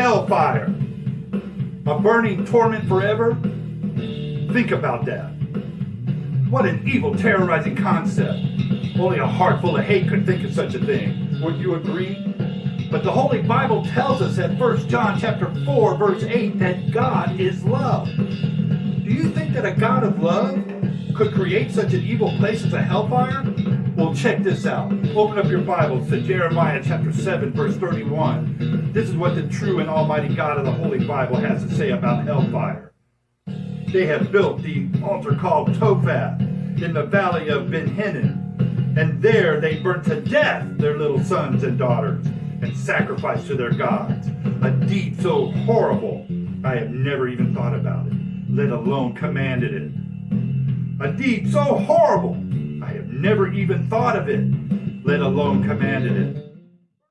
hellfire, a burning torment forever. Think about that. What an evil, terrorizing concept. Only a heart full of hate could think of such a thing. Would you agree? But the Holy Bible tells us at 1 John chapter 4, verse 8, that God is love. Do you think that a God of love could create such an evil place as a hellfire? Well, check this out. Open up your Bibles to Jeremiah chapter 7, verse 31. This is what the true and almighty God of the Holy Bible has to say about hellfire. They have built the altar called Topheth in the valley of Ben Hinnom, and there they burnt to death their little sons and daughters and sacrificed to their gods. A deed so horrible, I have never even thought about it, let alone commanded it. A deed so horrible, never even thought of it, let alone commanded it.